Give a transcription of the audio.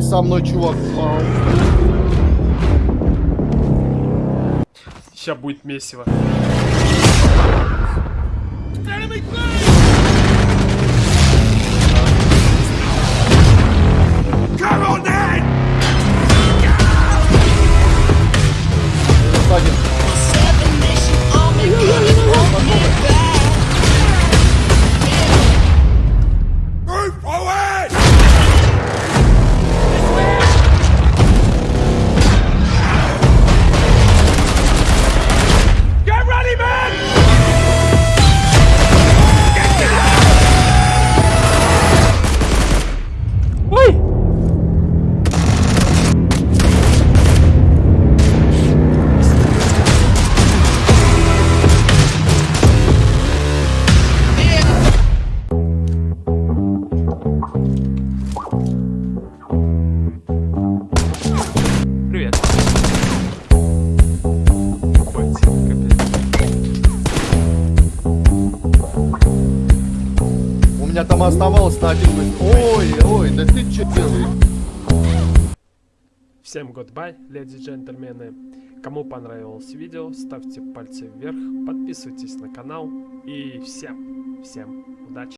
со мной чувак. Сейчас будет месиво. Меня там оставалось на один выстрел. Ой, ой, да ты че делаешь? Всем goodbye, леди и джентльмены. Кому понравилось видео, ставьте пальцы вверх, подписывайтесь на канал и всем, всем удачи.